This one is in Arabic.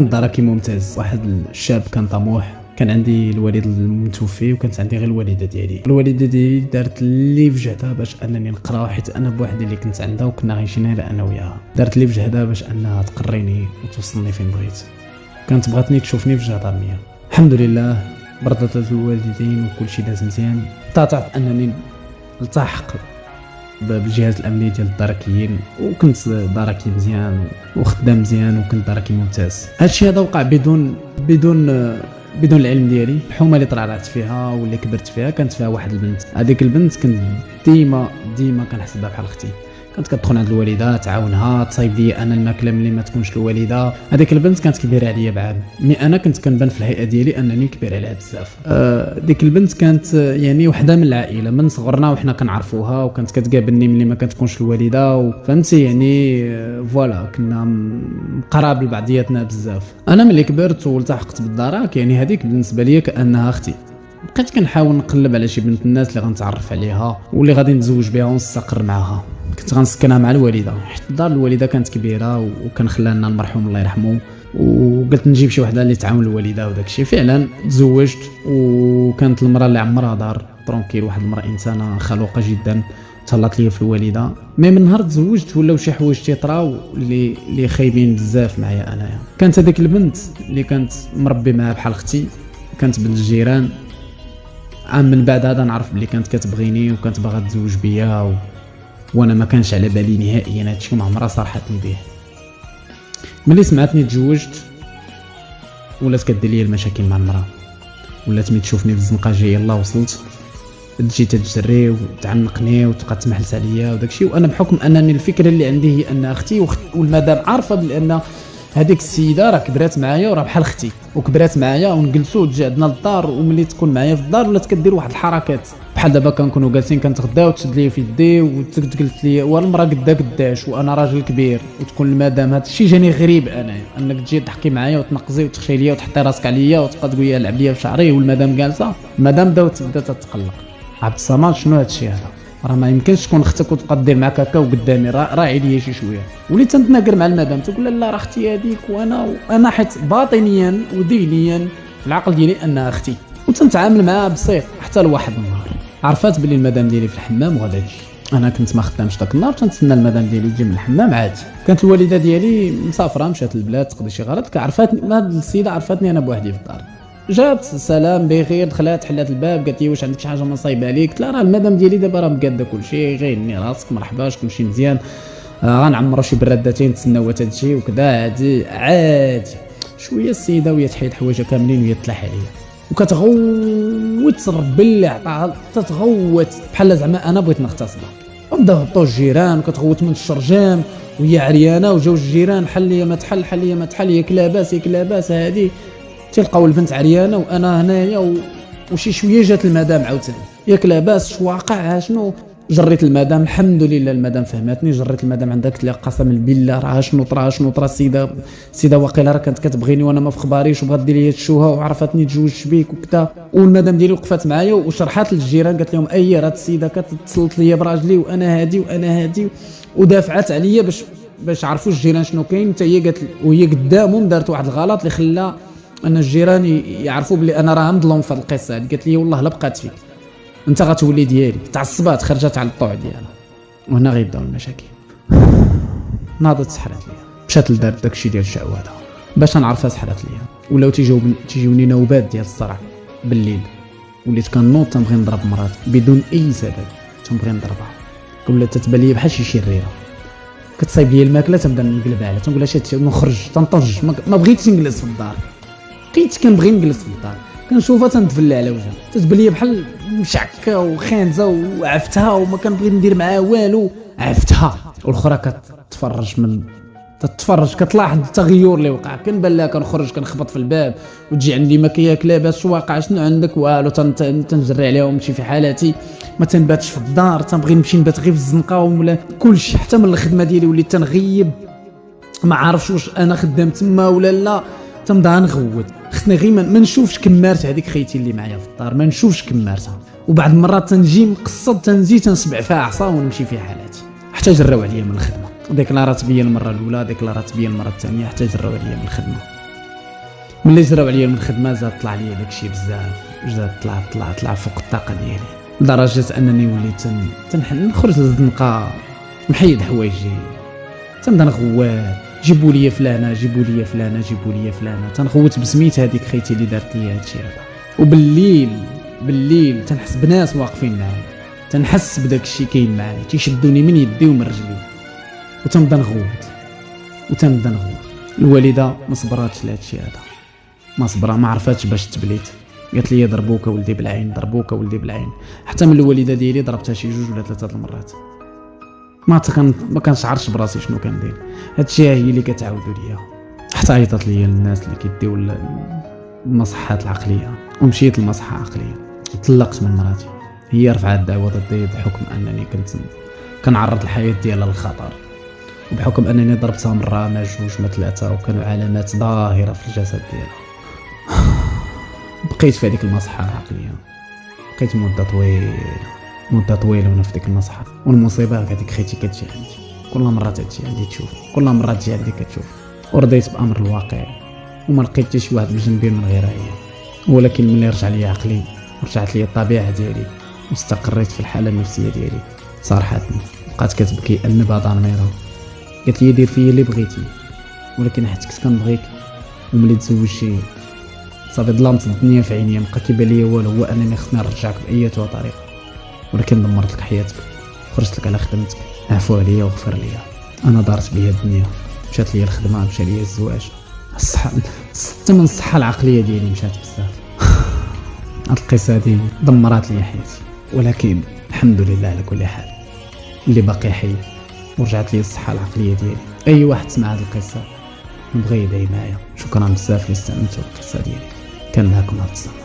دراكي ممتاز. واحد الشاب كان طموح كان عندي الوالد المتوفي وكانت عندي غير الوالدة ديالي. الوالدة ديالي دارت اللي في جهدها باش أنني نقرأ حيت أنا بوحدي اللي كنت عندها وكنا عايشين غير أنا وياها دارت اللي في جهدها باش أنها تقريني وتوصلني فين بغيت. كانت بغاتني تشوفني في جهة مية الحمد لله برضت الوالدين وكل شيء داز مزيان. طاعت أنني التحق بالجهاز الامني ديال الدركيين وكنت دركي مزيان وخدام مزيان وكنت دركي ممتاز. هادشي هذا وقع بدون بدون بدون العلم ديالي. الحومة اللي طلعت فيها واللي كبرت فيها كانت فيها واحد البنت. هذيك البنت كنت ديما ديما كنحسبها بحال أختي. كانت كتدخل عند الوالدة تعاونها تصايب لي أنا الماكلة ملي ما تكونش الوالدة. هذيك البنت كانت كبيرة عليا بعام mais أنا كنت كنبان في الهيئة ديالي أنني كبير عليها بزاف. آه ديك البنت كانت يعني وحدة من العائلة من صغرنا وحنا كنعرفوها وكانت كتقابلني ملي ما كتكونش الوالدة فهمتي؟ يعني آه voilà كنا قراب لبعضياتنا بزاف. أنا ملي كبرت والتحقت بالدراك يعني هذيك بالنسبة لي كأنها أختي. بقيت كنحاول نقلب على شي بنت الناس اللي غنتعرف عليها واللي غادي نتزوج بها ونستقر معاها. كنت غنسكنها مع الوالدة. حيت الدار الوالدة كانت كبيرة وكان خلانا المرحوم الله يرحمه. وقلت نجيب شي وحدة اللي تعاون الوالدة وداك الشيء فعلا تزوجت وكانت المرأة اللي عمرها دار ترونكيل واحد المرأة إنسانة خلوقة جدا تهلط ليا في الوالدة. مي من نهار تزوجت ولاو شي حوايج تيطراو اللي اللي خايبين بزاف معايا انايا كانت هذيك البنت اللي كانت مربي معاها بحال أختي كانت بنت الجيران. عام من بعد هذا نعرف بلي كانت كتبغيني وكانت باغا تزوج بيا. وأنا ما كانش على بالي نهائيا هادشي ما عمرها صارحتني به ملي سمعتني تزوجت ولات كدير لي المشاكل مع المراه ولات ملي تشوفني في الزنقة يلا وصلت. تجي تجري وتعنقني وتبقى تمحلس عليا وداكشي. وأنا بحكم أنني الفكرة اللي عندي هي أن أختي والمدام عارفة بأن هذيك السيدة راه كبرات معايا وراه بحال أختي وكبرات معايا ونجلسوا وتجي عندنا للدار وملي تكون معايا في الدار ولات كدير واحد الحركات. بحال دابا كنكونوا جالسين كنتغداو وتشد لي في يدي وتجلس لي والمراه قدا قداش وأنا راجل كبير وتكون المدام هذا الشيء جاني غريب أنا أنك تجي تحكي معايا وتنقزي وتخشي ليا وتحطي راسك عليا وتبقى تقول لي لعب ليا في شعري والمدام جالسة المدام بدات بدات تتقلق. عبد الصمد شنو هذا الشيء هذا؟ راه ما يمكنش تكون أختك وتبقى دير معاك هكا وقدامي راعي ليا شي شوية. وليت تنتناقر مع المدام تقول لا راه أختي هذيك وأنا أنا حيت باطنيا ودينيا في العقل ديالي أنها أختي. وتنتعامل معاها بسيط حتى لواحد النهار. عرفات بلي المدام ديالي في الحمام وغادا تجي أنا كنت ما خدامش داك النهار تنتسنى المدام ديالي تجي من الحمام عادي كانت الوالدة ديالي مسافرة مشات للبلاد تقضي شي غرض كعرفاتني هاد السيدة عرفاتني أنا بوحدي في الدار. جات سلام بخير دخلات حلات الباب قالت لي واش عندك شي حاجة ما صايبه عليك؟ قلت لها راه المدام ديالي دابا راه مقادة كلشي غيني راسك مرحبا شكون شي مزيان. آه غنعمرو شي برادتين تسناو تجي وكذا عادي. عادي. شوية السيدة وهي تحيد حوايجها كاملين وهي تلاح عليا. وكتغوت ربي اللي عطاها تتغوت بحال زعما أنا بغيت نغتصبها. وبدا هبطوا الجيران وكتغوت من الشرجام وهي عريانة وجاو الجيران حل لي ما تحل حل لي ما تحل ياك لاباس ياك لاباس هادي. تلقاو البنت عريانة وأنا هنايا و... وشي شوية جات المدام عاوتاني. ياك لاباس شو واقع شنو؟ جريت المدام الحمد لله المدام فهمتني جريت المدام عندها قلت لها قسما بالله راه شنو طرا شنو طرا السيدة السيدة واقيلا راه كانت كتبغيني وأنا ما في خباريش وبغات دير لي الشوهه وعرفتني تزوجت بيك وكذا والمدام ديالي وقفات معايا وشرحات للجيران قالت لهم أي راه السيدة كتصلت لي براجلي وأنا هادي وأنا هادي ودافعت عليا باش باش عرفوا الجيران شنو كاين. حتى هي قالت وهي قدامهم دارت واحد الغلط اللي خلى أن الجيران يعرفوا بلي أنا راه مظلوم في هذه القصة قالت لي والله لا بقات فيك. انت غتولي ديالي تعصبات خرجت على الطوع ديالها. وهنا غيبداو المشاكل. ناضت سحرات ليا. مشات لدار داكشي ديال الشعوذة. باش نعرفها سحرات ليا. ولاو تيجيو تيجيوني نوبات ديال الصرع بالليل. وليت كنوض تنبغي نضرب مراتي بدون أي سبب. تنبغي نضربها. ولات تتبان لي بحال شي شريرة. كتصايب لي الماكلة تنبدأ نقلب عليها. تنقول لها شي نخرج. تنطج ما بغيتش نجلس في الدار. بقيت كنبغي نجلس في الدار. كنشوفها تنتفلى على وجهها. تتبان لي بحال مشعكة وخانزة وعفتها وما كنبغي ندير معاها والو. عفتها. والأخرى كتفرج من تتفرج كتلاحظ التغير اللي وقع. كنبان لها كنخرج كنخبط في الباب وتجي عندي ما كياك لاباس واقع. شنو عندك؟ والو تنجري عليها ونمشي في حالاتي. ما تنباتش في الدار. تنبغي نمشي نبات غير في الزنقة ولا كلشي. حتى من الخدمة ديالي وليت تنغيب. ما عارفش واش أنا خدام تما ولا لا. تنبدا نغوت خصني غير ما نشوفش كمارت هذيك خيتي اللي معايا في الدار. ما نشوفش كمارتها وبعض المرات تنجي مقصد تنزي تنسبع فيها عصا ونمشي في حالاتي. حتى جراو عليا من الخدمة. ديكلارات بيا المرة الأولى ديكلارات بيا المرة الثانية حتى جراو عليا من الخدمة. ملي جراو عليا من الخدمة زاد طلع ليا داكشي بزاف. زاد طلع طلع طلع فوق الطاقة ديالي. لدرجة أنني وليت تن... تنح... نخرج للزنقة محيد حوايجي. تنبدا نغوات جيبوا لي فلانة جيبوا لي فلانة جيبوا لي فلانة. تنغوت بسميت هذيك خيتي اللي دارت لي هادشي هذا. وبالليل بالليل تنحس بناس واقفين معايا. تنحس بداك الشيء كاين معايا. تيشدوني من يدي ومن رجلي. وتنبدا نغوت وتنبدا نغوت الوالدة ما صبراتش لهذا الشيء هذا. ما صبرا ما عرفاتش باش تبليت. قالت لي ضربوك ولدي بالعين ضربوك ولدي بالعين. حتى من الوالدة ديالي ضربتها شي جوج ولا ثلاثة المرات. ما تكن ما كنشعرش براسي شنو كندير. هادشي هي اللي كتعاودوا ليا. حتى عيطت ليا الناس اللي كيديو المصحات العقلية. ومشيت للمصحه عقلية. طلقت من مراتي. هي رفعت دعوة ضدي بحكم أنني كنت كنعرض الحياة ديالها للخطر. وبحكم أنني ضربتها مرة ما جوج ما ثلاثة وكانوا علامات ظاهرة في الجسد ديالها. بقيت في هذيك المصحة العقليه بقيت مدة طويلة. مدة طويلة وأنا في ديك المصحه والمصيبة هذيك خيتي كتجي عندي. كل مرة تجي عندي تشوف. كل مرة تجي عندي كتشوف. ورضيت بأمر الواقع. وما لقيت حتى شي واحد بجنبي من غيرها هي ولكن ملي رجع لي عقلي رجعت لي الطبيعة ديالي. واستقريت في الحالة النفسية ديالي. صارحتني. بقات كتبكي النبا ضميرها قالت لي دير فيا اللي بغيتي. ولكن حيت كنت كنبغيك وملي تزوجتي صافي ظلمت الدنيا في عينيا مبقى كيبان ليا والو. هو أنني خصني نرجعك بأي طريقة. ولكن دمرت لك حياتك خرجت لك على خدمتك. عفو عليا وغفر ليا. أنا دارت بيا الدنيا. مشات ليا الخدمة مشى ليا الزواج. الصحة حتى من الصحة العقلية ديالي مشات بزاف. هاد القصة هادي دمرات لي حياتي. ولكن الحمد لله على كل حال. اللي باقي حي ورجعت لي الصحة العقلية ديالي. أي واحد سمع هاد القصة نبغي يدعي معايا. شكرا بزاف اللي استمتعوا بالقصة ديالي. كان معكم عبد الصمد